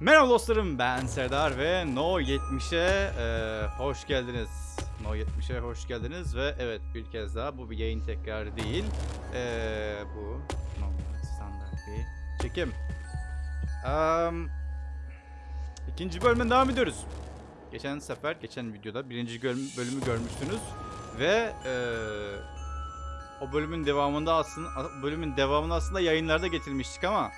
Merhaba dostlarım ben Serdar ve No 70'e e, hoş geldiniz. No 70'e hoş geldiniz ve evet bir kez daha bu bir yayın tekrarı değil. E, bu normal standart bir çekim. Am, ikinci bölümden devam ediyoruz. Geçen sefer, geçen videoda birinci bölüm, bölümü görmüştünüz ve e, o bölümün devamında aslında bölümün devamını aslında yayınlarda getirmiştik ama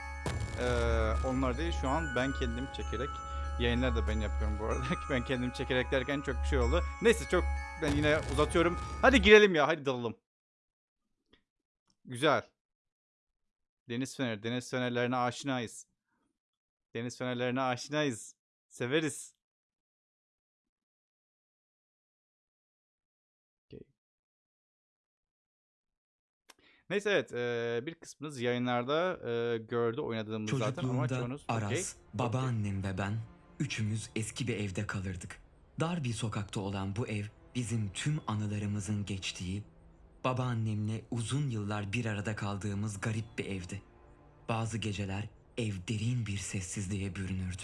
ee, onlar değil şu an ben kendim çekerek yayınlar da ben yapıyorum bu arada. ben kendim çekerek derken çok bir şey oldu. Neyse çok ben yine uzatıyorum. Hadi girelim ya hadi dalalım. Güzel. Deniz feneri. Deniz fenerlerine aşinayız. Deniz fenerlerine aşinayız. Severiz. Neyse evet eee, bir kısmınız yayınlarda eee, gördü oynadığımız zaten ama çoğunuz Aras, okey. babaannem ve ben üçümüz eski bir evde kalırdık. Dar bir sokakta olan bu ev bizim tüm anılarımızın geçtiği, babaannemle uzun yıllar bir arada kaldığımız garip bir evdi. Bazı geceler ev derin bir sessizliğe bürünürdü.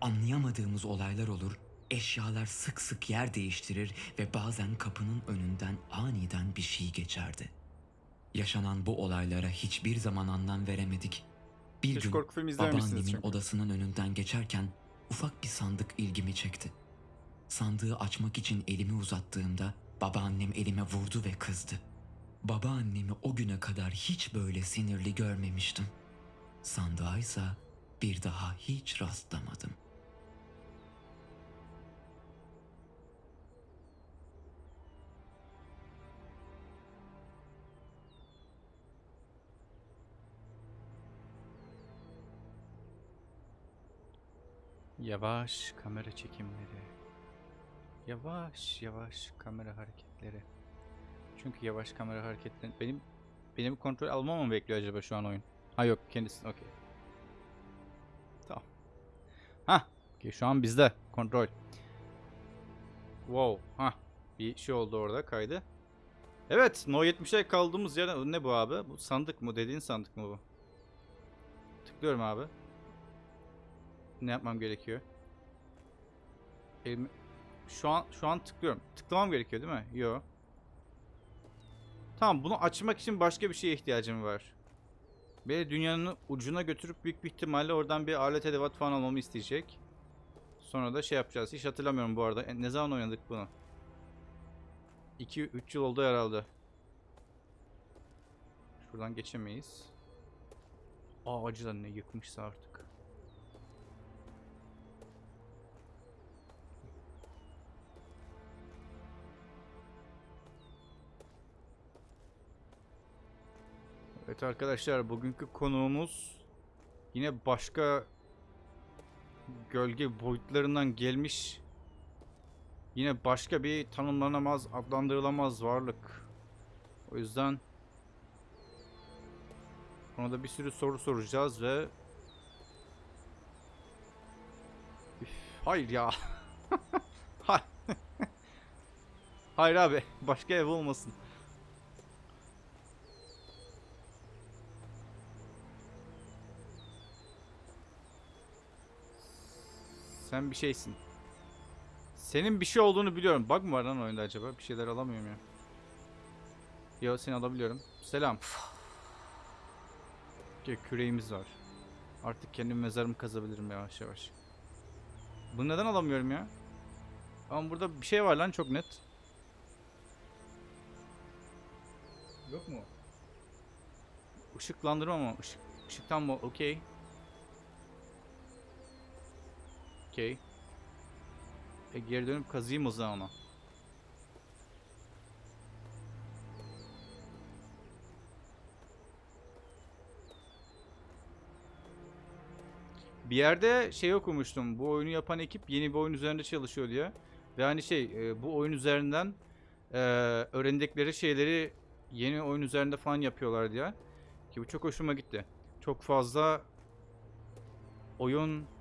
Anlayamadığımız olaylar olur, eşyalar sık sık yer değiştirir ve bazen kapının önünden aniden bir şey geçerdi. Yaşanan bu olaylara hiçbir zaman anlam veremedik. Bir Hiç gün korku filmi izlememişsiniz babaannemin çünkü. odasının önünden geçerken ufak bir sandık ilgimi çekti. Sandığı açmak için elimi uzattığımda babaannem elime vurdu ve kızdı. Babaannemi o güne kadar hiç böyle sinirli görmemiştim. Sandığa ise bir daha hiç rastlamadım. Yavaş kamera çekimleri. Yavaş yavaş kamera hareketleri. Çünkü yavaş kamera hareketleri benim benim kontrol almamı mı bekliyor acaba şu an oyun? Ha yok kendisi okey. Tamam. Ha, okey şu an bizde kontrol. Wow, ha bir şey oldu orada kaydı. Evet, No 70'e kaldığımız yerden ne bu abi? Bu sandık mı? Dediğin sandık mı bu? Tıklıyorum abi. Ne yapmam gerekiyor? Elimi... Şu an şu an tıklıyorum. Tıklamam gerekiyor değil mi? Yo. Tamam bunu açmak için başka bir şeye ihtiyacım var. Beni dünyanın ucuna götürüp büyük bir ihtimalle oradan bir alet edevat falan almamı isteyecek. Sonra da şey yapacağız. Hiç hatırlamıyorum bu arada. E, Ne zaman oynadık bunu? 2-3 yıl oldu herhalde. Şuradan geçemeyiz. Ağacı ne yıkmışsa artık. Evet arkadaşlar bugünkü konuğumuz yine başka gölge boyutlarından gelmiş yine başka bir tanımlanamaz adlandırılamaz varlık. O yüzden ona da bir sürü soru soracağız ve Üf, hayır ya. Hayır. Abi başka ev olmasın. Sen bir şeysin. Senin bir şey olduğunu biliyorum. Bug mı var lan oyunda acaba? Bir şeyler alamıyorum ya. Yo seni alabiliyorum. Selam. Okey, küreğimiz var. Artık kendim mezarımı kazabilirim yavaş yavaş. Bunu neden alamıyorum ya? Ama burada bir şey var lan çok net. Yok mu? Işıklandırma mı? Işık, ışıktan mı? Okey. Okey. E geri dönüp kazıyım o zaman onu. Bir yerde şey okumuştum. Bu oyunu yapan ekip yeni bir oyun üzerinde çalışıyor diye. Ve hani şey e, bu oyun üzerinden e, öğrendikleri şeyleri yeni oyun üzerinde falan yapıyorlar diye. Ki bu çok hoşuma gitti. Çok fazla oyun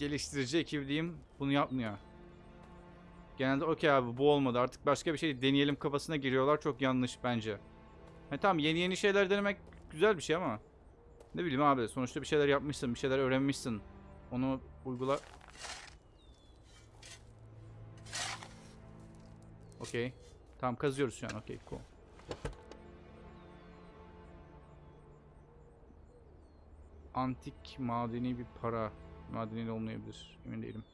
geliştirici ekip diyeyim bunu yapmıyor. Genelde okey abi bu olmadı artık başka bir şey deneyelim kafasına giriyorlar çok yanlış bence. Ha, tamam yeni yeni şeyler denemek güzel bir şey ama. Ne bileyim abi sonuçta bir şeyler yapmışsın, bir şeyler öğrenmişsin. Onu uygula. Okey. Tamam kazıyoruz şu an. Okey cool. Antik madeni bir para. Madeni de olmayabilir. Emin değilim.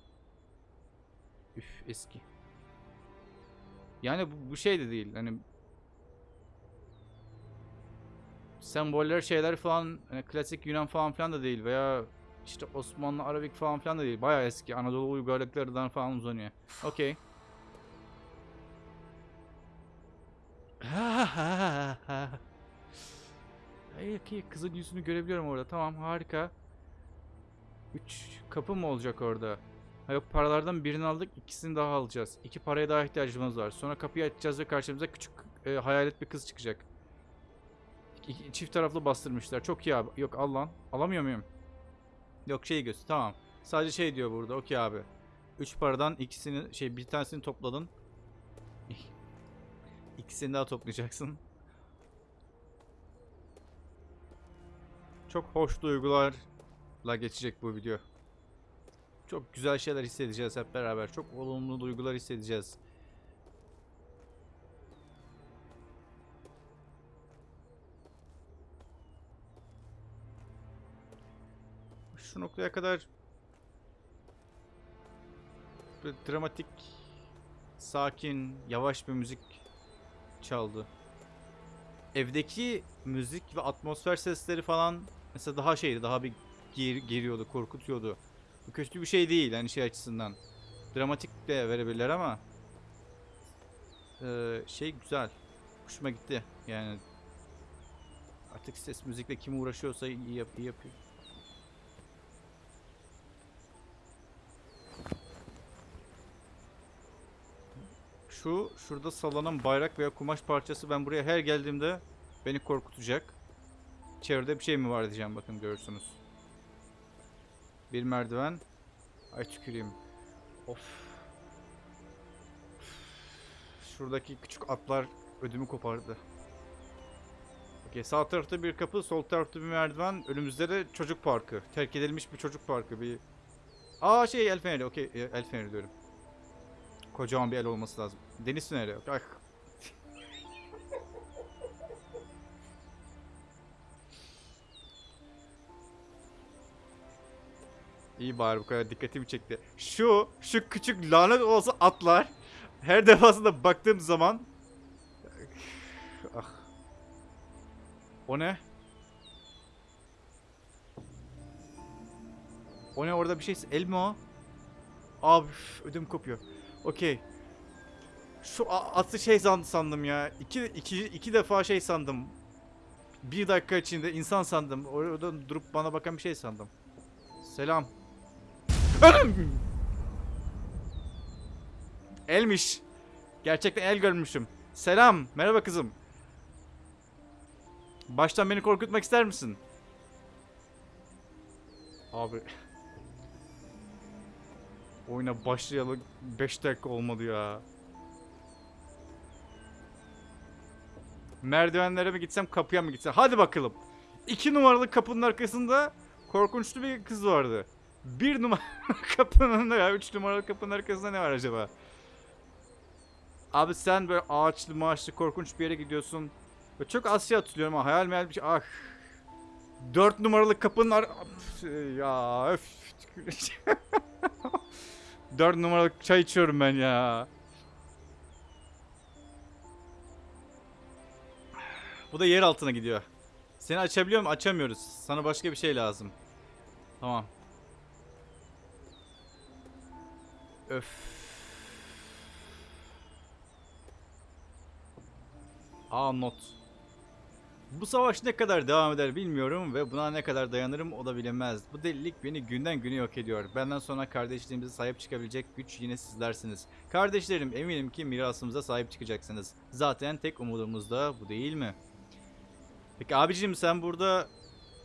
Üf eski. Yani bu, bu şey de değil. Hani semboller şeyler falan hani klasik Yunan falan filan da değil veya işte Osmanlı Arabik falan filan da değil. Bayağı eski Anadolu uygarlıklarından falan uzanıyor. Okey. Ay, okey, kızın yüzünü görebiliyorum orada. Tamam harika. Üç kapı mı olacak orada? Ha yok paralardan birini aldık ikisini daha alacağız. İki paraya daha ihtiyacımız var. Sonra kapıyı açacağız ve karşımıza küçük e, hayalet bir kız çıkacak. İki- çift taraflı bastırmışlar. Çok iyi abi. Yok al lan. Alamıyor muyum? Yok şey göz. Tamam. Sadece şey diyor burada. Okey abi. Üç paradan ikisini şey bir tanesini topladın. İkisini daha toplayacaksın. Çok hoş duygularla geçecek bu video. Çok güzel şeyler hissedeceğiz hep beraber. Çok olumlu duygular hissedeceğiz. Şu noktaya kadar böyle dramatik, sakin, yavaş bir müzik çaldı. Evdeki müzik ve atmosfer sesleri falan mesela daha şeydi, daha bir ger- geriyordu, korkutuyordu. Bu kötü bir şey değil hani şey açısından. Dramatik de verebilirler ama eee, şey güzel. Hoşuma gitti. Yani artık ses müzikle kim uğraşıyorsa iyi, yap iyi yapıyor. Şu şurada sallanan bayrak veya kumaş parçası ben buraya her geldiğimde beni korkutacak. Çevrede bir şey mi var diyeceğim bakın görürsünüz. Bir merdiven. Ay tüküreyim. Of. Şuradaki küçük atlar ödümü kopardı. Okey sağ tarafta bir kapı, sol tarafta bir merdiven. Önümüzde de çocuk parkı. Terk edilmiş bir çocuk parkı. Bir Aa şey el feneri. Okey e, el feneri diyorum. Kocaman bir el olması lazım. Deniz feneri. yok. İyi bari bu kadar dikkatimi çekti. Şu, şu küçük lanet olsa atlar. Her defasında baktığım zaman... Ah. O ne? O ne orada bir şey... El mi o? Abi ödüm kopuyor. Okey. Şu atı şey san- sandım ya. İki, iki, iki defa şey sandım. Bir dakika içinde insan sandım. Oradan durup bana bakan bir şey sandım. Selam. Elmiş. Gerçekten el görmüşüm. Selam. Merhaba kızım. Baştan beni korkutmak ister misin? Abi. Oyuna başlayalı 5 dakika olmadı ya. Merdivenlere mi gitsem kapıya mı gitsem? Hadi bakalım. 2 numaralı kapının arkasında korkunçlu bir kız vardı. Bir numaralı kapının ya 3 numaralı kapının arkasında ne var acaba? Abi sen böyle ağaçlı maaşlı korkunç bir yere gidiyorsun. Ve çok az şey hatırlıyorum ama hayal meyal bir şey. Ah. 4 numaralı kapının ar... Ya öf. 4 numaralı çay içiyorum ben ya. Bu da yer altına gidiyor. Seni açabiliyor mu? Açamıyoruz. Sana başka bir şey lazım. Tamam. Öf. Aa not. Bu savaş ne kadar devam eder bilmiyorum ve buna ne kadar dayanırım o da bilinmez. Bu delilik beni günden güne yok ediyor. Benden sonra kardeşliğimize sahip çıkabilecek güç yine sizlersiniz. Kardeşlerim eminim ki mirasımıza sahip çıkacaksınız. Zaten tek umudumuz da bu değil mi? Peki abicim sen burada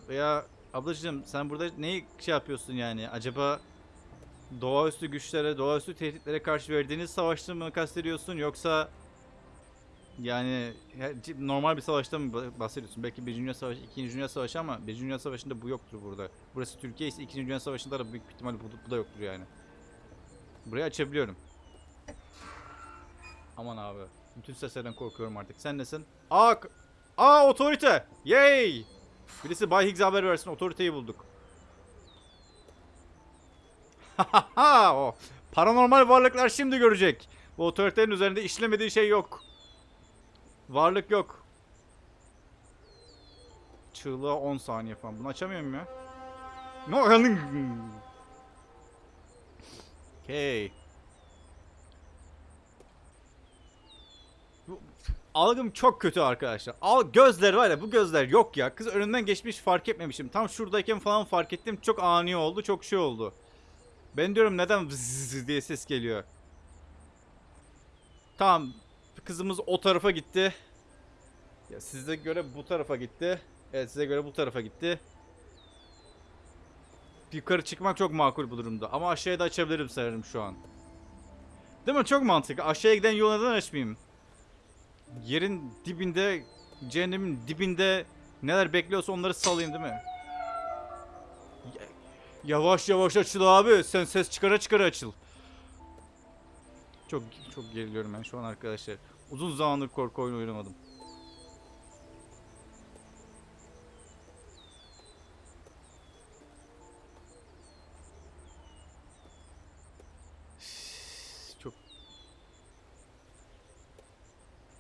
veya ablacığım sen burada neyi şey yapıyorsun yani? Acaba doğaüstü güçlere, doğaüstü tehditlere karşı verdiğiniz savaşta mı kastediyorsun yoksa Yani normal bir savaştan mı bah- bahsediyorsun? Belki 1. Dünya Savaşı, 2. Dünya Savaşı ama 1. Dünya Savaşı'nda bu yoktur burada. Burası Türkiye ise 2. Dünya Savaşı'nda da büyük ihtimalle bu, bu da yoktur yani. Burayı açabiliyorum. Aman abi. Bütün seslerden korkuyorum artık. Sen nesin? Aa, aa otorite! Yay! Birisi Bay Higgs'e haber versin. Otoriteyi bulduk. O. Paranormal varlıklar şimdi görecek. Bu otoritenin üzerinde işlemediği şey yok. Varlık yok. Çığlığa 10 saniye falan. Bunu açamıyorum ya. No, Okay. Bu- Algım çok kötü arkadaşlar. Al gözler var ya bu gözler yok ya. Kız önünden geçmiş fark etmemişim. Tam şuradayken falan fark ettim. Çok ani oldu. Çok şey oldu. Ben diyorum neden vızz diye ses geliyor. Tamam. Kızımız o tarafa gitti. Ya size göre bu tarafa gitti. Evet size göre bu tarafa gitti. Yukarı çıkmak çok makul bu durumda. Ama aşağıya da açabilirim sanırım şu an. Değil mi? Çok mantıklı. Aşağıya giden yolu neden açmayayım? Yerin dibinde, cehennemin dibinde neler bekliyorsa onları salayım değil mi? Ya- Yavaş yavaş açıl abi. Sen ses çıkara çıkara açıl. Çok çok geriliyorum ben şu an arkadaşlar. Uzun zamandır korku oyunu oynamadım. Çok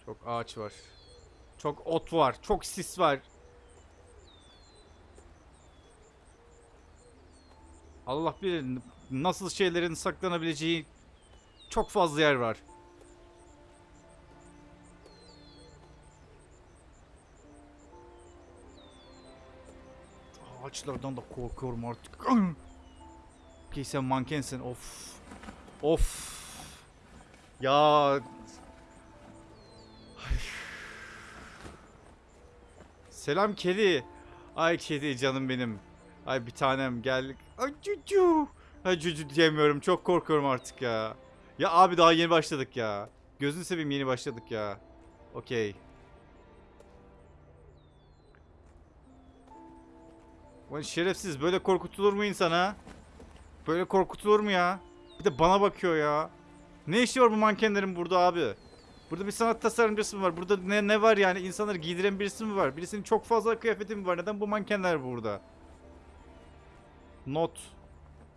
çok ağaç var. Çok ot var. Çok sis var. Allah bilir nasıl şeylerin saklanabileceği çok fazla yer var. Ağaçlardan da korkuyorum artık. Okey sen mankensin. Of. Of. Ya. Ay. Selam kedi. Ay kedi canım benim. Ay bir tanem gel. Ay cucu. Cucu diyemiyorum. Çok korkuyorum artık ya. Ya abi daha yeni başladık ya. Gözünü seveyim yeni başladık ya. Okey. Ulan şerefsiz böyle korkutulur mu insana? Böyle korkutulur mu ya? Bir de bana bakıyor ya. Ne işi var bu mankenlerin burada abi? Burada bir sanat tasarımcısı mı var? Burada ne, ne var yani? İnsanları giydiren birisi mi var? Birisinin çok fazla kıyafeti mi var? Neden bu mankenler burada? Not.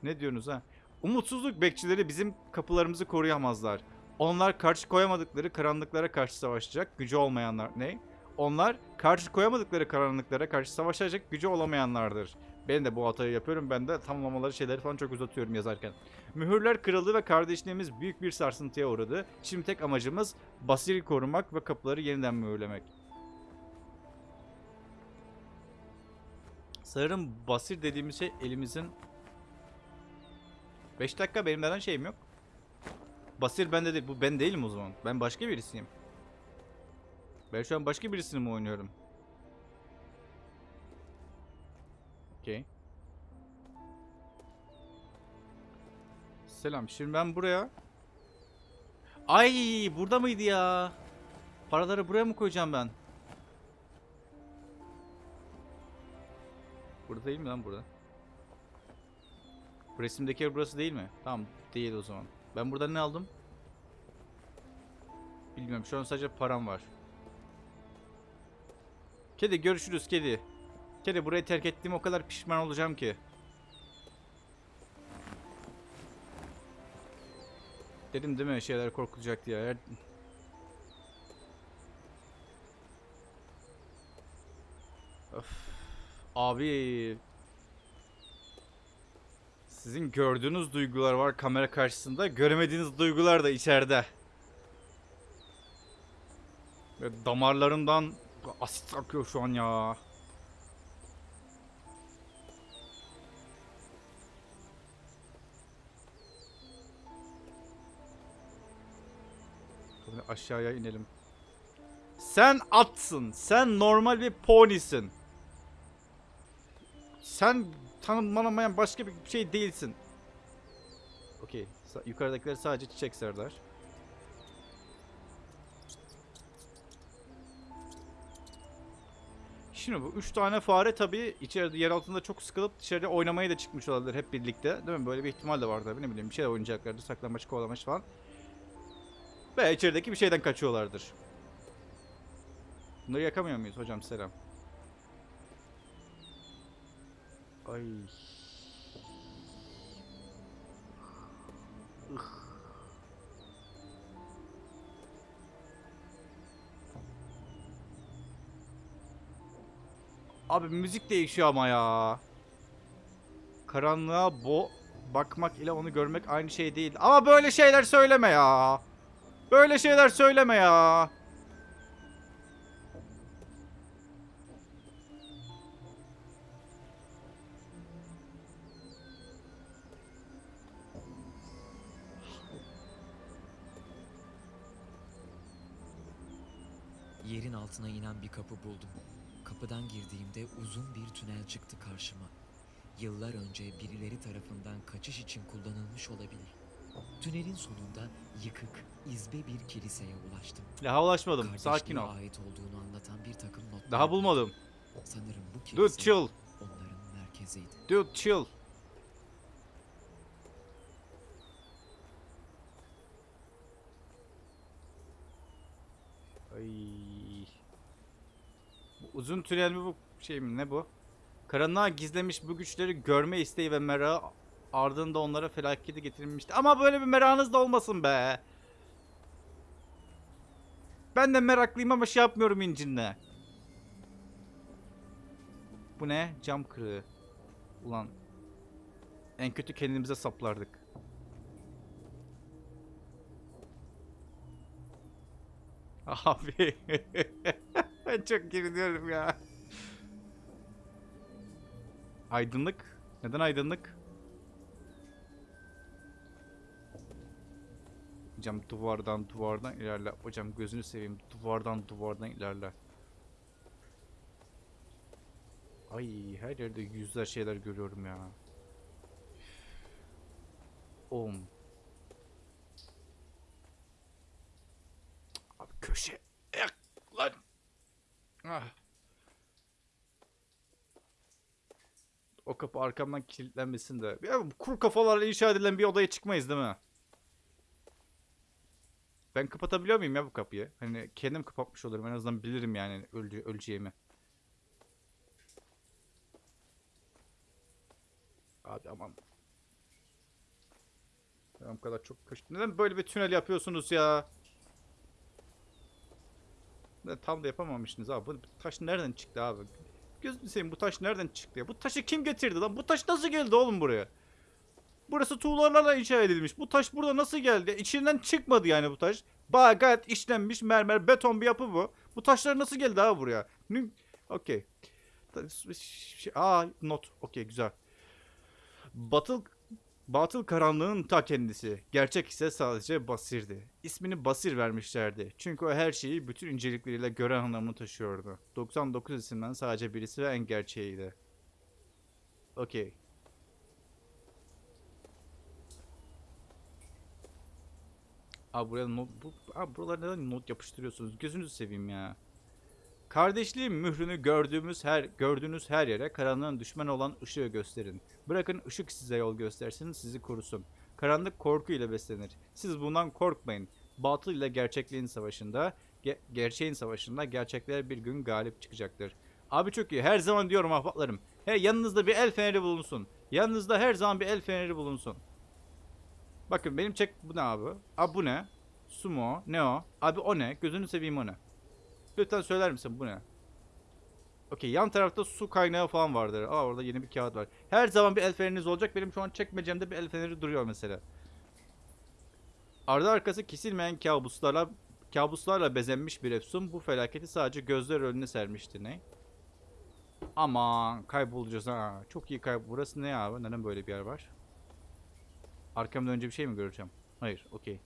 Ne diyorsunuz ha? Umutsuzluk bekçileri bizim kapılarımızı koruyamazlar. Onlar karşı koyamadıkları karanlıklara karşı savaşacak gücü olmayanlar. Ne? Onlar karşı koyamadıkları karanlıklara karşı savaşacak gücü olamayanlardır. Ben de bu hatayı yapıyorum. Ben de tamamlamaları şeyleri falan çok uzatıyorum yazarken. Mühürler kırıldı ve kardeşliğimiz büyük bir sarsıntıya uğradı. Şimdi tek amacımız Basir'i korumak ve kapıları yeniden mühürlemek. Sanırım Basir dediğimiz şey elimizin 5 dakika benim neden şeyim yok? Basir bende değil. Bu ben değilim o zaman. Ben başka birisiyim. Ben şu an başka birisini mi oynuyorum? Okey. Selam. Şimdi ben buraya... Ay burada mıydı ya? Paraları buraya mı koyacağım ben? Burada değil mi lan burada? Bu resimdeki yer burası değil mi? Tamam değil o zaman. Ben burada ne aldım? Bilmiyorum şu an sadece param var. Kedi görüşürüz kedi. Kedi burayı terk ettiğim o kadar pişman olacağım ki. Dedim değil mi şeyler korkulacak diye. Abi. Sizin gördüğünüz duygular var kamera karşısında. Göremediğiniz duygular da içeride. Ve damarlarımdan asit akıyor şu an ya. Aşağıya inelim. Sen atsın. Sen normal bir ponisin. Sen tanımlanamayan başka bir şey değilsin. Okey. Yukarıdakiler sadece çiçek serler. Şimdi bu üç tane fare tabii içeride yer altında çok sıkılıp dışarıya oynamaya da çıkmış olabilir hep birlikte. Değil mi? Böyle bir ihtimal de var tabii ne bileyim bir şey oynayacaklardı saklanmaç kovalamaç falan. Ve içerideki bir şeyden kaçıyorlardır. Bunları yakamıyor muyuz hocam selam. Ay. Abi müzik değişiyor ama ya. Karanlığa bo bakmak ile onu görmek aynı şey değil. Ama böyle şeyler söyleme ya. Böyle şeyler söyleme ya. Altına inen bir kapı buldum. Kapıdan girdiğimde uzun bir tünel çıktı karşıma. Yıllar önce birileri tarafından kaçış için kullanılmış olabilir. Tünelin sonunda yıkık, izbe bir kiliseye ulaştım. Daha ulaşmadım. Sakin ol. ait olduğunu anlatan bir takım notlar. Daha bulmadım. Sanırım bu Dude kilise chill. onların merkeziydi. Dude chill. Ay. Uzun tünel mi bu şey mi ne bu? Karanlığa gizlemiş bu güçleri görme isteği ve merakı ardında onlara felaketi getirilmişti. Ama böyle bir merakınız da olmasın be. Ben de meraklıyım ama şey yapmıyorum incinle. Bu ne? Cam kırığı. Ulan. En kötü kendimize saplardık. Abi. ben çok geriliyorum ya. Aydınlık. Neden aydınlık? Hocam duvardan duvardan ilerle. Hocam gözünü seveyim. Duvardan duvardan ilerle. Ay her yerde yüzler şeyler görüyorum ya. Om. Abi köşe. Ah. O kapı arkamdan kilitlenmesin de. Ya bu kuru kafalarla inşa edilen bir odaya çıkmayız değil mi? Ben kapatabiliyor muyum ya bu kapıyı? Hani kendim kapatmış olurum en azından bilirim yani öldü öleceğimi. Abi aman. Ben bu kadar çok kaç... Neden böyle bir tünel yapıyorsunuz ya? Tam da yapamamışsınız abi. Bu taş nereden çıktı abi? Gözünü seveyim bu taş nereden çıktı ya? Bu taşı kim getirdi lan? Bu taş nasıl geldi oğlum buraya? Burası tuğlalarla inşa edilmiş. Bu taş burada nasıl geldi? İçinden çıkmadı yani bu taş. Bayağı gayet işlenmiş mermer beton bir yapı bu. Bu taşlar nasıl geldi abi buraya? Okey. Aa not. Okey güzel. Batıl Batıl karanlığın ta kendisi. Gerçek ise sadece Basir'di. İsmini Basir vermişlerdi. Çünkü o her şeyi bütün incelikleriyle gören anlamını taşıyordu. 99 isimden sadece birisi ve en gerçeğiydi. Okey. Abi buraya not bu abi buralara neden not yapıştırıyorsunuz? Gözünüzü seveyim ya. Kardeşliğin mührünü gördüğümüz her gördüğünüz her yere karanlığın düşman olan ışığı gösterin. Bırakın ışık size yol göstersin, sizi korusun. Karanlık korku ile beslenir. Siz bundan korkmayın. Batıl ile gerçekliğin savaşında, ge- gerçeğin savaşında gerçekler bir gün galip çıkacaktır. Abi çok iyi. Her zaman diyorum ahbaplarım. He yanınızda bir el feneri bulunsun. Yanınızda her zaman bir el feneri bulunsun. Bakın benim çek bu ne abi? Abi bu ne? Sumo. Ne o? Abi o ne? Gözünü seveyim o ne? Lütfen söyler misin bu ne? Okey yan tarafta su kaynağı falan vardır. Aa orada yeni bir kağıt var. Her zaman bir el feneriniz olacak. Benim şu an çekmecemde bir el feneri duruyor mesela. Ardı arkası kesilmeyen kabuslarla kabuslarla bezenmiş bir efsun bu felaketi sadece gözler önüne sermişti. Ne? Aman kaybolacağız ha. Çok iyi kaybol. Burası ne abi? Neden böyle bir yer var? Arkamda önce bir şey mi göreceğim? Hayır. Okey.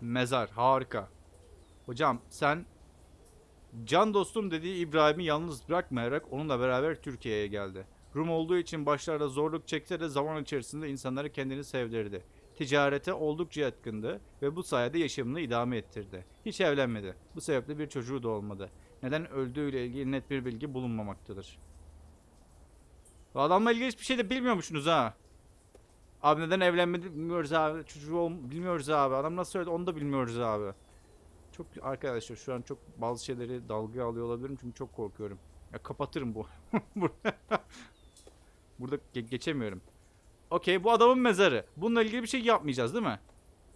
Mezar. Harika. Hocam sen can dostum dediği İbrahim'i yalnız bırakmayarak onunla beraber Türkiye'ye geldi. Rum olduğu için başlarda zorluk çekse de zaman içerisinde insanları kendini sevdirdi. ticarete oldukça yatkındı ve bu sayede yaşamını idame ettirdi. Hiç evlenmedi. Bu sebeple bir çocuğu da olmadı. Neden öldüğüyle ilgili net bir bilgi bulunmamaktadır. Bu adamla ilgili hiçbir şey de bilmiyormuşsunuz ha. Abi neden evlenmedi bilmiyoruz abi. Çocuğu bilmiyoruz abi. Adam nasıl söyledi onu da bilmiyoruz abi. Çok arkadaşlar şu an çok bazı şeyleri dalgaya alıyor olabilirim çünkü çok korkuyorum. Ya kapatırım bu. Burada ge- geçemiyorum. Okey bu adamın mezarı. Bununla ilgili bir şey yapmayacağız değil mi?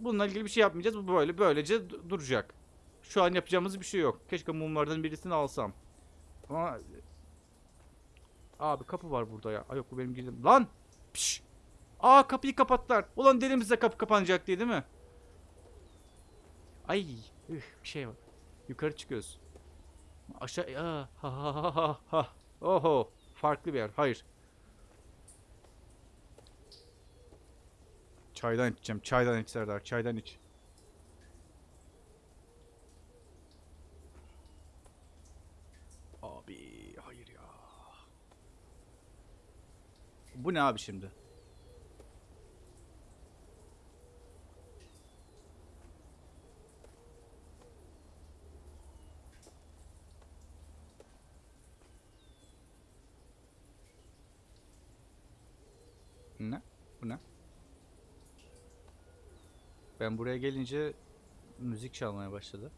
Bununla ilgili bir şey yapmayacağız. Bu böyle böylece du- duracak. Şu an yapacağımız bir şey yok. Keşke mumlardan birisini alsam. Ama Abi kapı var burada ya. Ay yok bu benim girdim. Lan! Piş! Aa kapıyı kapattılar. Ulan delimizde kapı kapanacak diye değil mi? Ay, üh, bir şey var. Yukarı çıkıyoruz. Aşağı ha ha ha ha ha. Oho, farklı bir yer. Hayır. Çaydan içeceğim. Çaydan iç Serdar. Çaydan iç. Abi hayır ya. Bu ne abi şimdi? Ne? Bu ne? Ben buraya gelince müzik çalmaya başladı.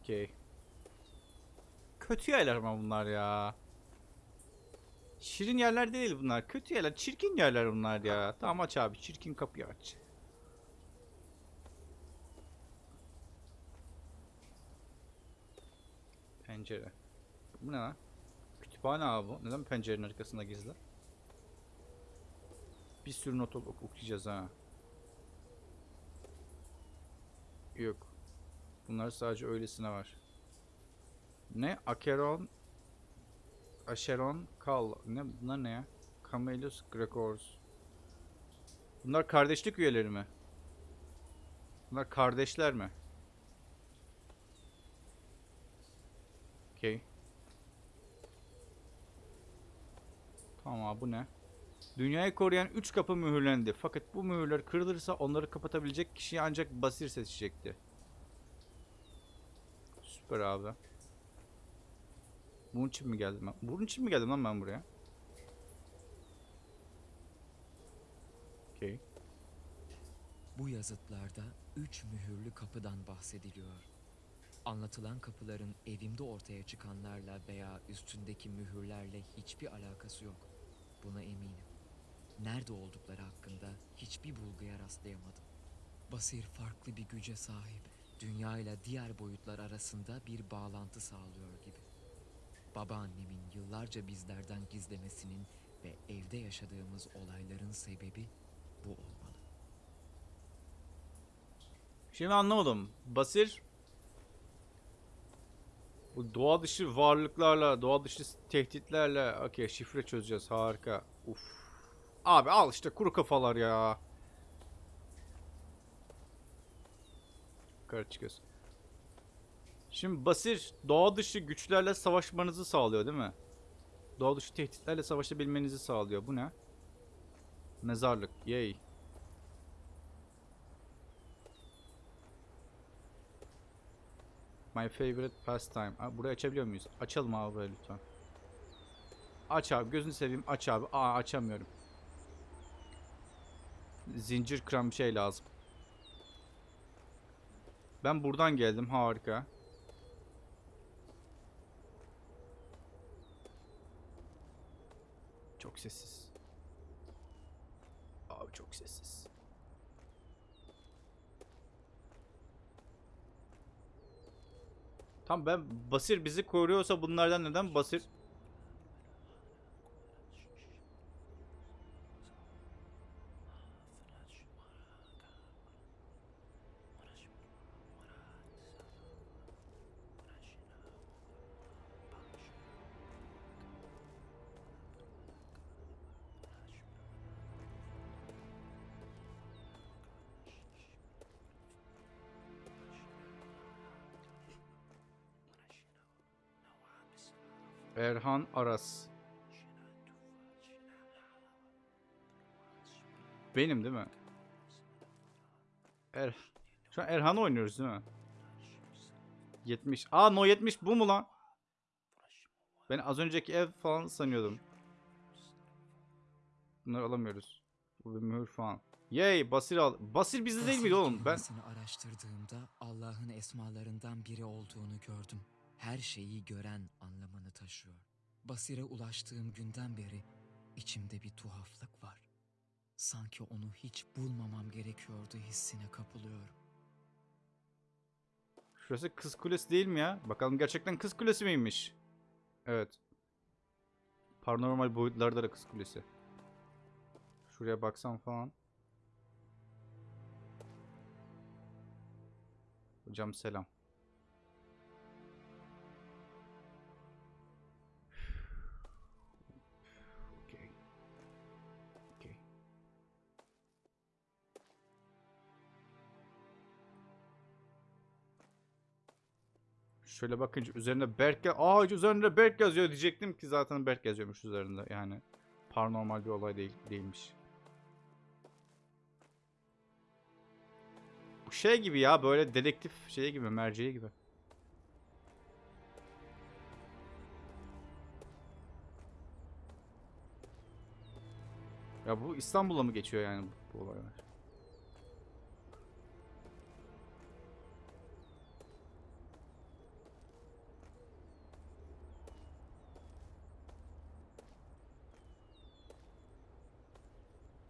Okey. Kötü yerler ama bunlar ya. Şirin yerler değil bunlar. Kötü yerler. Çirkin yerler bunlar ya. Tamam aç abi. Çirkin kapıyı aç. Pencere. Bu ne lan? Kütüphane abi bu. Neden pencerenin arkasında gizli? Bir sürü not ok- okuyacağız ha. Yok. Bunlar sadece öylesine var. Ne? Acheron Acheron Kal. Ne bunlar ne ya? Camelus Gregors. Bunlar kardeşlik üyeleri mi? Bunlar kardeşler mi? Okey. Tamam abi bu ne? Dünyayı koruyan 3 kapı mühürlendi. Fakat bu mühürler kırılırsa onları kapatabilecek kişiyi ancak Basir seçecekti. Süper abi. Bunun için mi geldim ben? Bunun için mi geldim lan ben buraya? Okey. Bu yazıtlarda üç mühürlü kapıdan bahsediliyor. Anlatılan kapıların evimde ortaya çıkanlarla veya üstündeki mühürlerle hiçbir alakası yok. Buna eminim. Nerede oldukları hakkında hiçbir bulguya rastlayamadım. Basir farklı bir güce sahip. Dünya ile diğer boyutlar arasında bir bağlantı sağlıyor gibi. Babaannemin yıllarca bizlerden gizlemesinin ve evde yaşadığımız olayların sebebi bu olmalı. Şimdi anlamadım. Basir bu doğa dışı varlıklarla, doğa dışı tehditlerle okey şifre çözeceğiz. Harika. Uf. Abi al işte kuru kafalar ya. Yukarı çıkıyoruz. Şimdi Basir doğa dışı güçlerle savaşmanızı sağlıyor değil mi? Doğa dışı tehditlerle savaşabilmenizi sağlıyor. Bu ne? Mezarlık. Yay. My favorite pastime. Ha, burayı açabiliyor muyuz? Açalım abi böyle lütfen. Aç abi. Gözünü seveyim. Aç abi. Aa açamıyorum. Zincir kıran bir şey lazım. Ben buradan geldim. Harika. Sessiz. Abi çok sessiz. Tam ben Basir bizi koruyorsa bunlardan neden Basir Erhan Aras. Benim değil mi? Er Şu an Erhan oynuyoruz değil mi? 70. Aa no 70 bu mu lan? Ben az önceki ev falan sanıyordum. Bunları alamıyoruz. Bu bir mühür falan. Yay Basir al. Basir bizde değil miydi Basir oğlum? Ben kelimesini araştırdığımda Allah'ın esmalarından biri olduğunu gördüm. Her şeyi gören anlamını taşıyor. Basire ulaştığım günden beri içimde bir tuhaflık var. Sanki onu hiç bulmamam gerekiyordu hissine kapılıyorum. Şurası kız kulesi değil mi ya? Bakalım gerçekten kız kulesi miymiş? Evet. Paranormal boyutlarda da kız kulesi. Şuraya baksam falan. Hocam selam. Şöyle bakınca üzerinde Berk Aa üzerinde Berk yazıyor diyecektim ki zaten Berk yazıyormuş üzerinde yani. Paranormal bir olay değil değilmiş. Bu şey gibi ya böyle dedektif şey gibi merceği gibi. Ya bu İstanbul'a mı geçiyor yani bu, bu olaylar?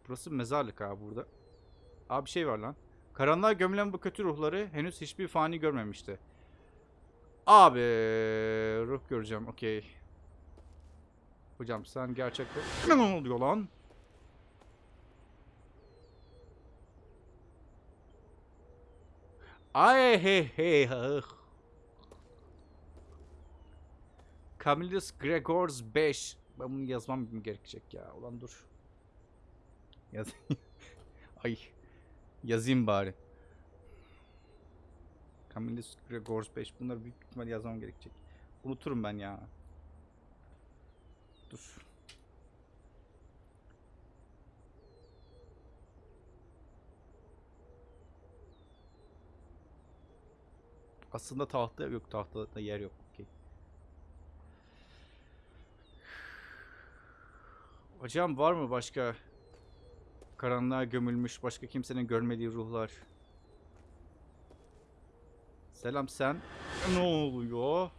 Burası mezarlık abi burada. Abi bir şey var lan. Karanlığa gömülen bu kötü ruhları henüz hiçbir fani görmemişti. Abi ruh göreceğim okey. Hocam sen gerçekten ne oluyor lan? Ay hey hey ah. Camillus Gregors 5. Ben bunu yazmam gerekecek ya. Ulan dur. Yaz Ay. Yazayım bari. Camillus Gregors 5. Bunları büyük ihtimal yazmam gerekecek. Unuturum ben ya. Dur. Aslında tahta yok. Tahtada yer yok. Okey. Hocam var mı başka karanlığa gömülmüş başka kimsenin görmediği ruhlar? Selam sen. Ne oluyor?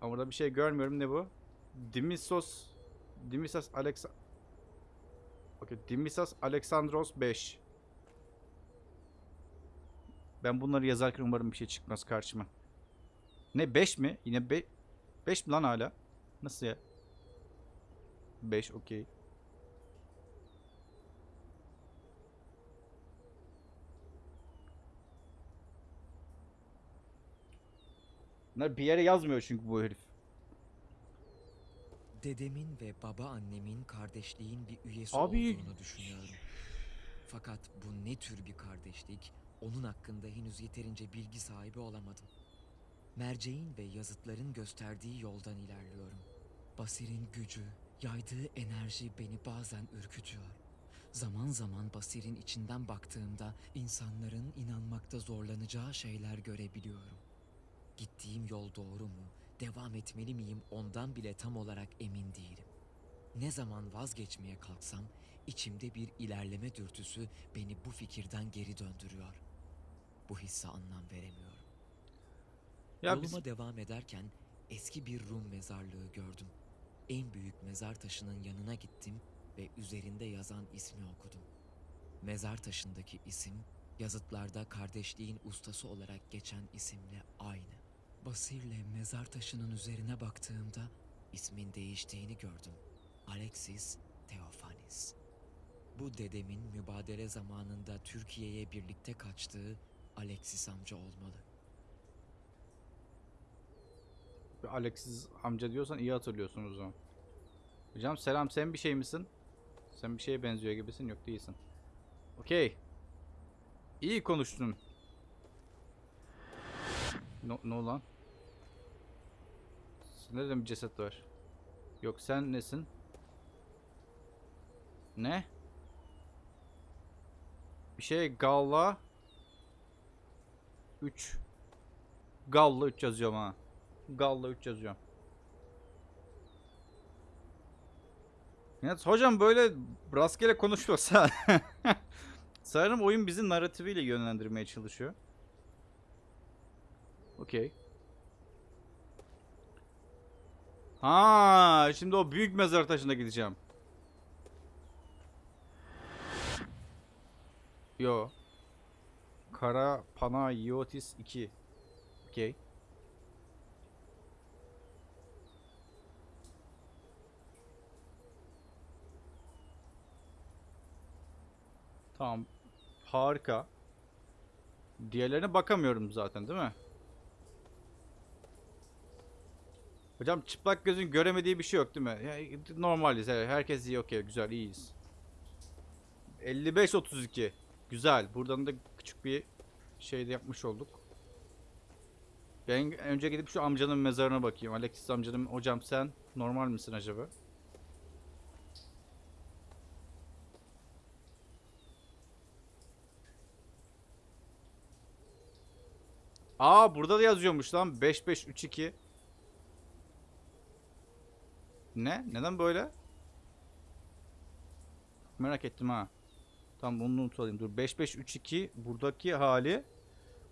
Ama burada bir şey görmüyorum. Ne bu? Dimisos Dimisas Alexa Okey, Dimisas Alexandros 5. Ben bunları yazarken umarım bir şey çıkmaz karşıma. Ne 5 mi? Yine 5 5 mi lan hala? Nasıl ya? 5 okey. Bunlar bir yere yazmıyor çünkü bu herif. Dedemin ve babaannemin kardeşliğin bir üyesi Abi- olduğunu düşünüyorum. Fakat bu ne tür bir kardeşlik, onun hakkında henüz yeterince bilgi sahibi olamadım. Merceğin ve yazıtların gösterdiği yoldan ilerliyorum. Basir'in gücü, yaydığı enerji beni bazen ürkütüyor. Zaman zaman Basir'in içinden baktığımda insanların inanmakta zorlanacağı şeyler görebiliyorum. Gittiğim yol doğru mu, devam etmeli miyim ondan bile tam olarak emin değilim. Ne zaman vazgeçmeye kalksam içimde bir ilerleme dürtüsü beni bu fikirden geri döndürüyor. Bu hisse anlam veremiyorum. Ya Yoluma biz devam ederken eski bir Rum mezarlığı gördüm. En büyük mezar taşının yanına gittim ve üzerinde yazan ismi okudum. Mezar taşındaki isim yazıtlarda kardeşliğin ustası olarak geçen isimle aynı. Basir'le mezar taşının üzerine baktığımda ismin değiştiğini gördüm. Alexis Theophanis. Bu dedemin mübadele zamanında Türkiye'ye birlikte kaçtığı Alexis amca olmalı. Alexis amca diyorsan iyi hatırlıyorsun o zaman. Hocam selam sen bir şey misin? Sen bir şeye benziyor gibisin yok değilsin. Okey. İyi konuştun. Ne, ne olan? Nerede bir ceset var? Yok sen nesin? Ne? Bir şey Galla 3 Galla 3 yazıyorum ha. Galla 3 yazıyorum. Ya hocam böyle rastgele konuşuyorsa sanırım oyun bizi narratifiyle yönlendirmeye çalışıyor. Okey. Ha, şimdi o büyük mezar taşına gideceğim. Yo. Kara Pana Iotis 2. Okey. Tamam. Harika. Diğerlerine bakamıyorum zaten değil mi? Hocam çıplak gözün göremediği bir şey yok değil mi? Normaliz. Herkes iyi okey. Güzel iyiyiz. 55-32. Güzel. Buradan da küçük bir şey de yapmış olduk. Ben önce gidip şu amcanın mezarına bakayım. Alexis amcanın hocam sen normal misin acaba? Aa burada da yazıyormuş lan 5532. Ne? Neden böyle? Merak ettim ha. Tamam bunu not alayım. Dur 5532 buradaki hali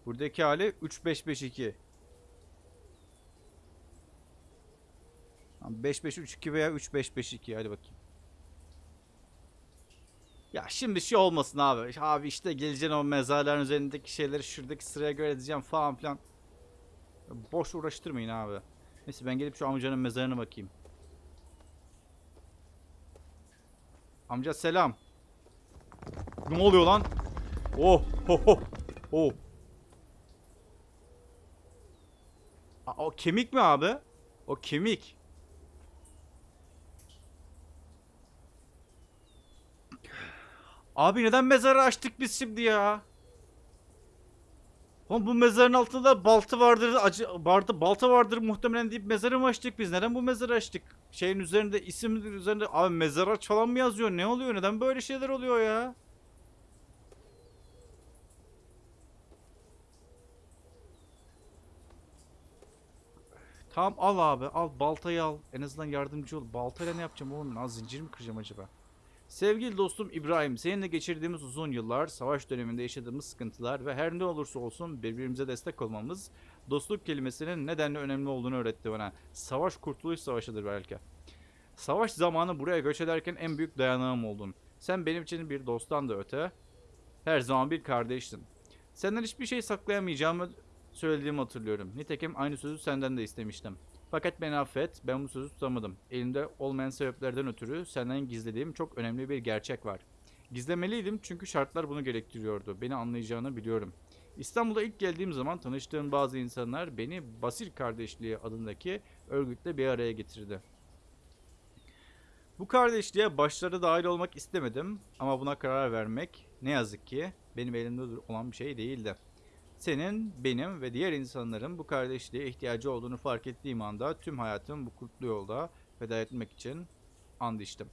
buradaki hali 3552. Tamam 5532 veya 3552 hadi bakayım. Ya şimdi şey olmasın abi. Abi işte geleceksin o mezarların üzerindeki şeyleri şuradaki sıraya göre edeceğim falan filan. Boş uğraştırmayın abi. Neyse ben gelip şu amcanın mezarına bakayım. Amca selam. Ne oluyor lan? Oh ho ho. Oh. Aa, o kemik mi abi? O kemik. Abi neden mezarı açtık biz şimdi ya? Oğlum bu mezarın altında balta vardır, acı vardı, balta vardır muhtemelen deyip mezarı mı açtık biz? Neden bu mezarı açtık? Şeyin üzerinde isim üzerinde abi mezar aç falan mı yazıyor? Ne oluyor? Neden böyle şeyler oluyor ya? Tamam al abi al baltayı al. En azından yardımcı ol. Baltayla ne yapacağım oğlum? Lan zincir mi kıracağım acaba? Sevgili dostum İbrahim, seninle geçirdiğimiz uzun yıllar, savaş döneminde yaşadığımız sıkıntılar ve her ne olursa olsun birbirimize destek olmamız, dostluk kelimesinin nedenle önemli olduğunu öğretti bana. Savaş kurtuluş savaşıdır belki. Savaş zamanı buraya göç ederken en büyük dayanağım oldun. Sen benim için bir dosttan da öte, her zaman bir kardeştin. Senden hiçbir şey saklayamayacağımı söylediğimi hatırlıyorum. Nitekim aynı sözü senden de istemiştim. Fakat beni affet, ben bu sözü tutamadım. Elimde olmayan sebeplerden ötürü senden gizlediğim çok önemli bir gerçek var. Gizlemeliydim çünkü şartlar bunu gerektiriyordu. Beni anlayacağını biliyorum. İstanbul'a ilk geldiğim zaman tanıştığım bazı insanlar beni Basir Kardeşliği adındaki örgütle bir araya getirdi. Bu kardeşliğe başları dahil olmak istemedim ama buna karar vermek ne yazık ki benim elimde olan bir şey değildi. Senin, benim ve diğer insanların bu kardeşliğe ihtiyacı olduğunu fark ettiğim anda tüm hayatımı bu kutlu yolda feda etmek için and içtim.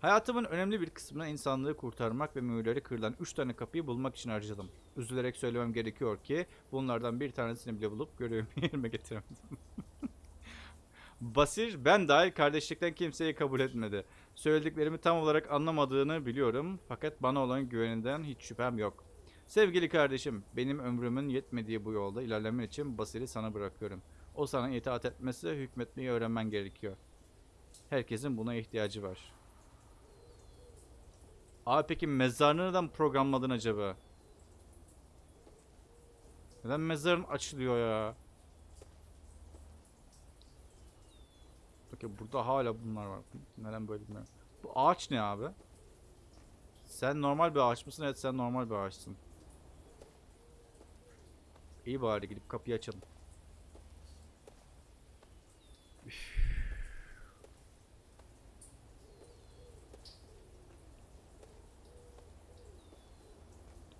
Hayatımın önemli bir kısmını insanlığı kurtarmak ve mühürleri kırılan 3 tane kapıyı bulmak için harcadım. Üzülerek söylemem gerekiyor ki bunlardan bir tanesini bile bulup görevimi yerine getiremedim. Basir ben dahil kardeşlikten kimseyi kabul etmedi. Söylediklerimi tam olarak anlamadığını biliyorum fakat bana olan güveninden hiç şüphem yok. Sevgili kardeşim, benim ömrümün yetmediği bu yolda ilerlemen için Basir'i sana bırakıyorum. O sana itaat etmesi, hükmetmeyi öğrenmen gerekiyor. Herkesin buna ihtiyacı var. Abi peki mezarını neden programladın acaba? Neden mezarın açılıyor ya? Bakın burada hala bunlar var. Neden böyle bilmiyorum. Bu ağaç ne abi? Sen normal bir ağaç mısın? Evet sen normal bir ağaçsın. İyi bari gidip kapıyı açalım. Üf.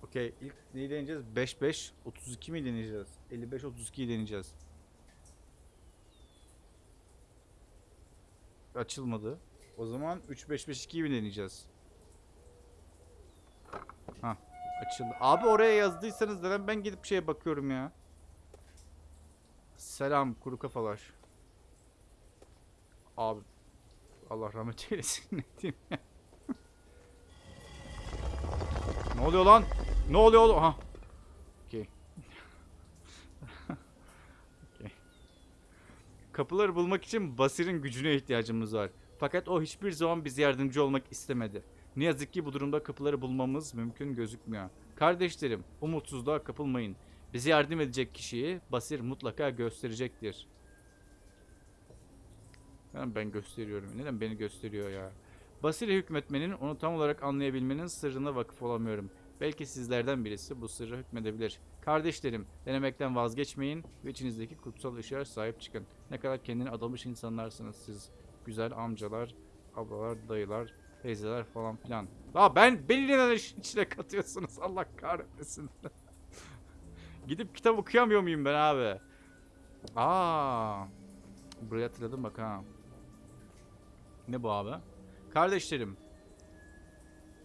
Okey ilk neyi deneyeceğiz? 5-5 32 mi deneyeceğiz? 55-32'yi deneyeceğiz. açılmadı. O zaman 3-5-5-2'yi mi deneyeceğiz? Ha açıldı. Abi oraya yazdıysanız neden ben gidip şeye bakıyorum ya. Selam kuru kafalar. Abi Allah rahmet eylesin ne diyeyim ya. ne oluyor lan? Ne oluyor oğlum? Ha. Okey. Okey. Kapıları bulmak için Basir'in gücüne ihtiyacımız var. Fakat o hiçbir zaman bize yardımcı olmak istemedi. Ne yazık ki bu durumda kapıları bulmamız mümkün gözükmüyor. Kardeşlerim, umutsuzluğa kapılmayın. Bize yardım edecek kişiyi Basir mutlaka gösterecektir. Neden ben gösteriyorum? Neden beni gösteriyor ya? Basir'e hükmetmenin, onu tam olarak anlayabilmenin sırrına vakıf olamıyorum. Belki sizlerden birisi bu sırra hükmedebilir. Kardeşlerim, denemekten vazgeçmeyin ve içinizdeki kutsal ışığa sahip çıkın. Ne kadar kendini adamış insanlarsınız siz. Güzel amcalar, ablalar, dayılar, teyzeler falan filan. Aa ben beni neden işin içine katıyorsunuz? Allah kahretmesin. Gidip kitap okuyamıyor muyum ben abi? Aa. Burayı hatırladım bak ha. Ne bu abi? Kardeşlerim.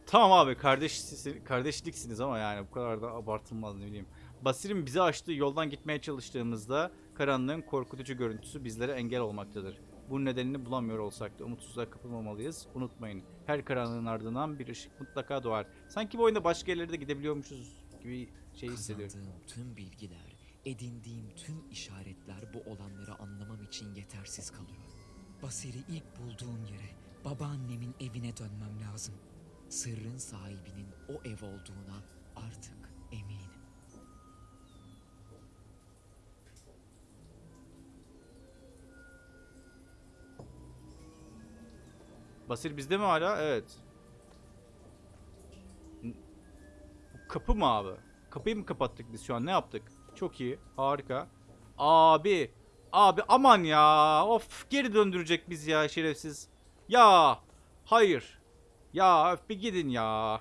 Tamam abi kardeş kardeşliksiniz ama yani bu kadar da abartılmaz ne bileyim. Basir'in bize açtığı yoldan gitmeye çalıştığımızda karanlığın korkutucu görüntüsü bizlere engel olmaktadır. Bunun nedenini bulamıyor olsak da umutsuzluğa kapılmamalıyız. Unutmayın her karanlığın ardından bir ışık mutlaka doğar. Sanki bu oyunda başka yerlere de gidebiliyormuşuz gibi şey hissediyorum. Kazandığım tüm bilgiler, edindiğim tüm işaretler bu olanları anlamam için yetersiz kalıyor. Basir'i ilk bulduğum yere, babaannemin evine dönmem lazım. Sırrın sahibinin o ev olduğuna artık eminim. Basir bizde mi hala? Evet. Kapı mı abi? Kapıyı mı kapattık biz şu an? Ne yaptık? Çok iyi. Harika. Abi. Abi aman ya. Of geri döndürecek biz ya şerefsiz. Ya. Hayır. Ya öf bir gidin ya.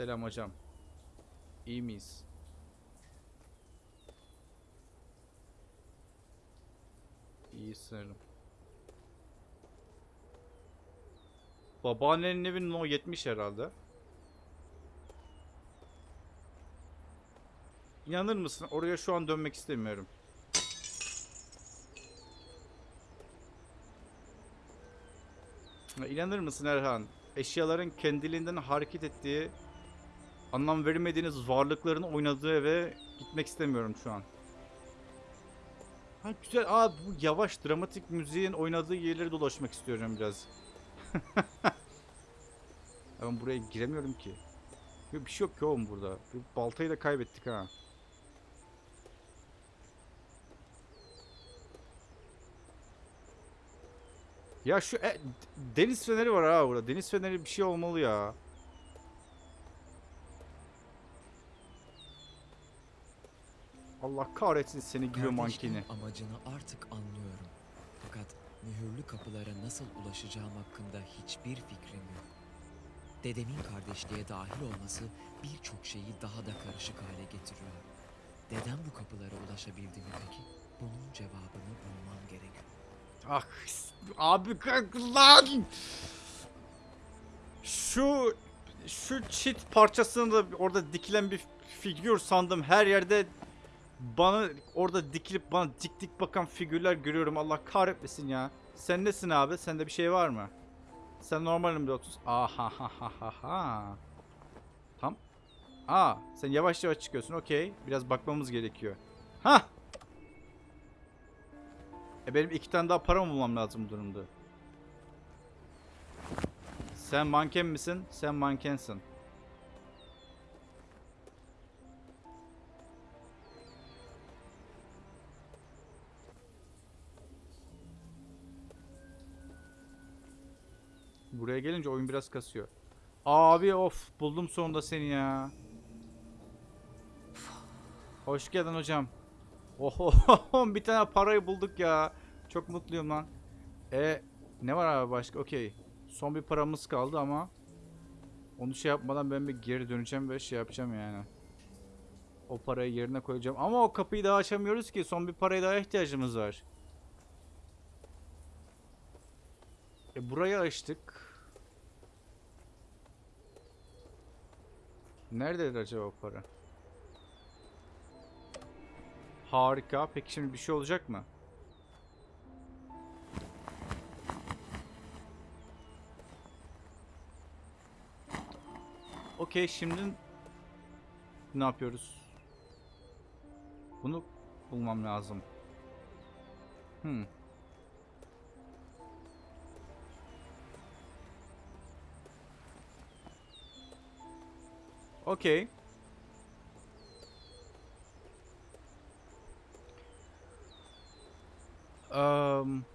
Selam hocam. İyi miyiz? İyi sanırım. Babaannenin evinin o 70 herhalde. İnanır mısın? Oraya şu an dönmek istemiyorum. İnanır mısın Erhan? Eşyaların kendiliğinden hareket ettiği, anlam veremediğiniz varlıkların oynadığı eve gitmek istemiyorum şu an. Ha güzel. Aa bu yavaş dramatik müziğin oynadığı yerleri dolaşmak istiyorum biraz. Ben buraya giremiyorum ki. Bir şey yok ki oğlum burada. Bir baltayı da kaybettik ha. Ya şu e, deniz feneri var ha burada. Deniz feneri bir şey olmalı ya. Allah kahretsin seni gibi mankeni. amacını artık anlıyorum. Fakat mühürlü kapılara nasıl ulaşacağım hakkında hiçbir fikrim yok. Dedemin kardeşliğe dahil olması birçok şeyi daha da karışık hale getiriyor. Dedem bu kapılara ulaşabildi mi peki? Bunun cevabını bulmam gerekiyor. Ah abi kalk lan. Şu şu çit parçasını da orada dikilen bir figür sandım. Her yerde bana orada dikilip bana dik dik bakan figürler görüyorum. Allah kahretmesin ya. Sen nesin abi? Sende bir şey var mı? Sen normalim de 30. Aha ha ha ha ha. Tam. Aa, sen yavaş yavaş çıkıyorsun. Okey. Biraz bakmamız gerekiyor. Ha! E benim iki tane daha para mı bulmam lazım bu durumda? Sen manken misin? Sen mankensin. Buraya gelince oyun biraz kasıyor. Abi of buldum sonunda seni ya. Hoş geldin hocam. Oho bir tane parayı bulduk ya. Çok mutluyum lan. E ne var abi başka? Okey. Son bir paramız kaldı ama onu şey yapmadan ben bir geri döneceğim ve şey yapacağım yani. O parayı yerine koyacağım. Ama o kapıyı daha açamıyoruz ki. Son bir paraya daha ihtiyacımız var. E burayı açtık. Nerededir acaba para? Harika. Peki şimdi bir şey olacak mı? Okey şimdi ne yapıyoruz? Bunu bulmam lazım. Hmm. Okey. Um,